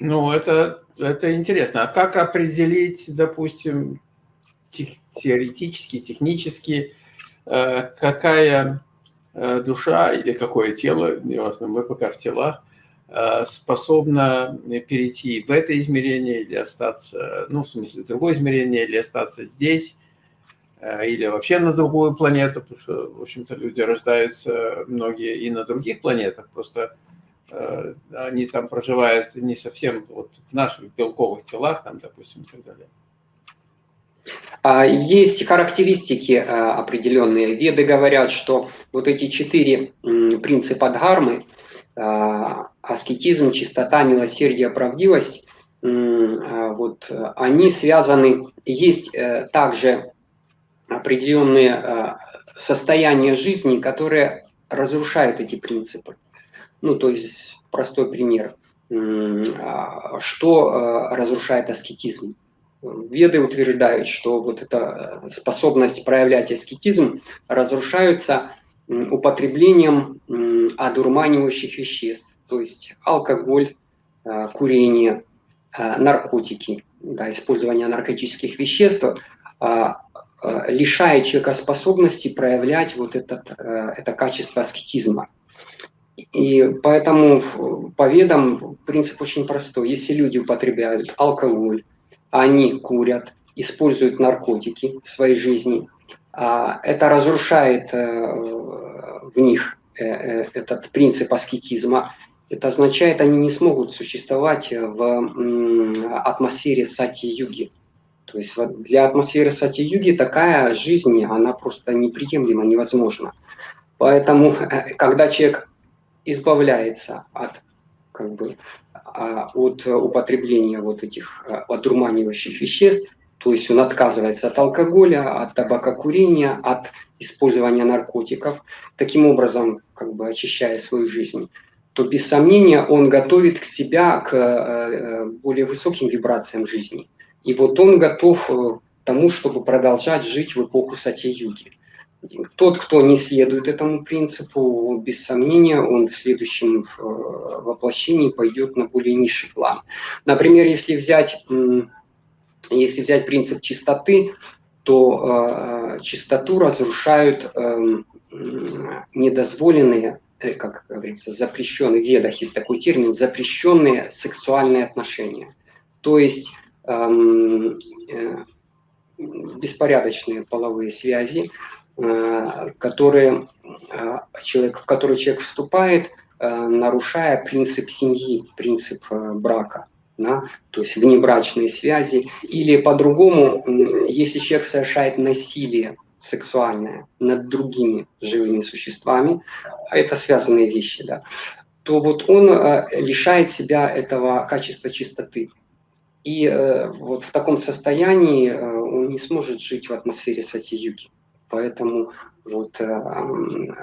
Ну, это, это интересно. А как определить, допустим, тех, теоретически, технически, э, какая э, душа или какое тело, неважно, мы пока в телах, э, способна перейти в это измерение или остаться, ну, в смысле, в другое измерение, или остаться здесь, э, или вообще на другую планету, потому что, в общем-то, люди рождаются многие и на других планетах, просто они там проживают не совсем вот в наших белковых телах, там, допустим, и так далее. А, есть характеристики э, определенные. Веды говорят, что вот эти четыре принципа дхармы, э, аскетизм, чистота, милосердие, правдивость, вот, они связаны, есть также определенные состояния жизни, которые разрушают эти принципы. Ну, то есть простой пример. А, что а, разрушает аскетизм? Веды утверждают, что вот эта э, способность проявлять аскетизм разрушается употреблением одурманивающих веществ, то есть алкоголь, а, курение, наркотики, да, использование наркотических веществ лишает человека способности проявлять вот этот, э, это качество аскетизма. И поэтому по ведам принцип очень простой. Если люди употребляют алкоголь, они курят, используют наркотики в своей жизни, а это разрушает э, в них э, э, этот принцип аскетизма. Это означает, они не смогут существовать в атмосфере сати-юги. То есть для атмосферы сати-юги такая жизнь, она просто неприемлема, невозможна. Поэтому, когда человек избавляется от, как бы, а, от употребления вот этих а, одурманивающих веществ, то есть он отказывается от алкоголя, от табакокурения, от использования наркотиков, таким образом как бы очищая свою жизнь, то без сомнения он готовит к себя к э, более высоким вибрациям жизни. И вот он готов э, к тому, чтобы продолжать жить в эпоху Сати-Юги. Тот, кто не следует этому принципу, без сомнения, он в следующем э, воплощении пойдет на более низший план. Например, если взять, если взять принцип чистоты, то э, чистоту разрушают э, недозволенные, э, как говорится, запрещенные, в ведах есть такой термин, запрещенные сексуальные отношения. То есть эм, э, беспорядочные половые связи, Э, которые, э, человек, в который человек вступает, э, нарушая принцип семьи, принцип брака. Да? То есть внебрачные связи. Или по-другому, если человек совершает насилие сексуальное над другими живыми существами, а это связанные вещи, да, то вот он лишает себя этого качества чистоты. И вот в таком состоянии он не сможет жить в атмосфере сати-юги. Поэтому вот, э,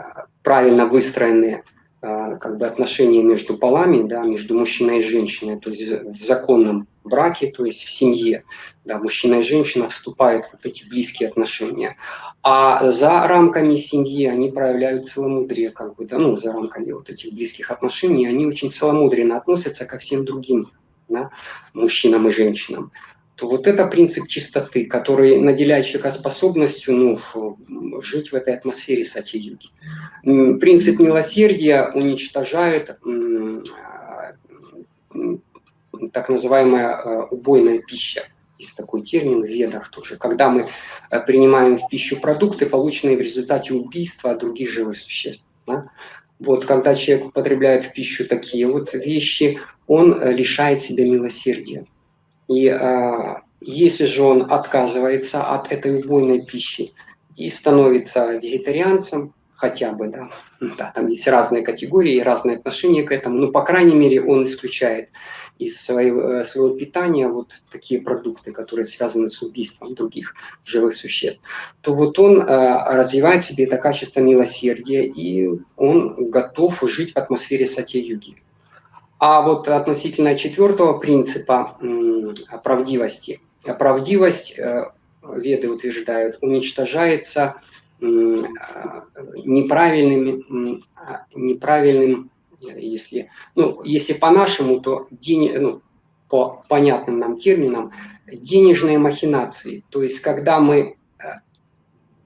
правильно выстроенные э, как бы отношения между полами, да, между мужчиной и женщиной, то есть в законном браке, то есть в семье, да, мужчина и женщина вступают в эти близкие отношения. А за рамками семьи они проявляют целомудрие, как бы, да, ну, за рамками вот этих близких отношений, они очень целомудренно относятся ко всем другим да, мужчинам и женщинам то вот это принцип чистоты, который наделяет человека способностью ну, жить в этой атмосфере сати-юги. Принцип милосердия уничтожает так называемая э, убойная пища. Есть такой термин в ведах тоже. Когда мы э, принимаем в пищу продукты, полученные в результате убийства других живых существ. Да? Вот когда человек употребляет в пищу такие вот вещи, он лишает себя милосердия. И а, если же он отказывается от этой убойной пищи и становится вегетарианцем, хотя бы, да, да, там есть разные категории, разные отношения к этому, но, по крайней мере, он исключает из своего, своего питания вот такие продукты, которые связаны с убийством других живых существ, то вот он э, развивает в себе это качество милосердия, и он готов жить в атмосфере сати-юги. А вот относительно четвертого принципа правдивости. Правдивость, э, веды утверждают, уничтожается неправильными, неправильным, если, ну, если по-нашему, то день, ну, по понятным нам терминам, денежные махинации. То есть, когда мы э,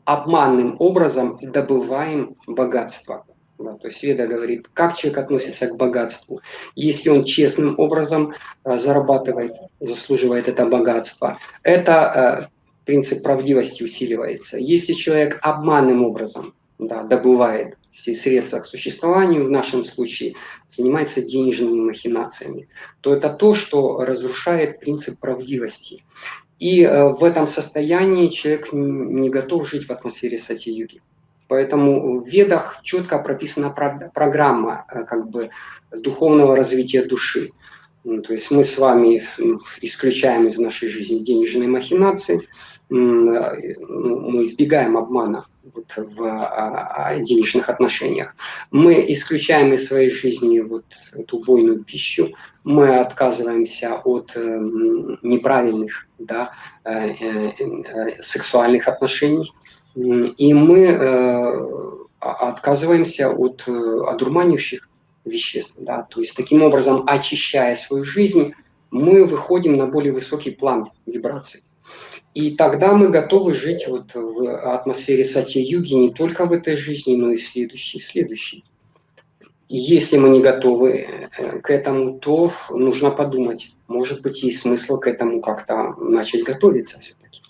обманным образом добываем богатство. Да, то есть Веда говорит, как человек относится к богатству. Если он честным образом э, зарабатывает, заслуживает это богатство, это э, принцип правдивости усиливается. Если человек обманным образом да, добывает все средства к существованию, в нашем случае занимается денежными махинациями, то это то, что разрушает принцип правдивости. И э, в этом состоянии человек не готов жить в атмосфере сати-юги. Поэтому в ведах четко прописана программа э, как бы, духовного развития души. Ну, то есть мы с вами ну, исключаем из нашей жизни денежные махинации, э, ну, мы избегаем обмана вот в а, а, денежных отношениях. Мы исключаем из своей жизни вот эту убойную пищу, мы отказываемся от э, неправильных да, сексуальных отношений, и мы э, отказываемся от э, одурманивающих веществ. Да? То есть таким образом, очищая свою жизнь, мы выходим на более высокий план вибраций. И тогда мы готовы жить вот в атмосфере сати-юги не только в этой жизни, но и в следующей, в следующей. И если мы не готовы э, к этому, то нужно подумать, может быть, есть смысл к этому как-то начать готовиться все-таки.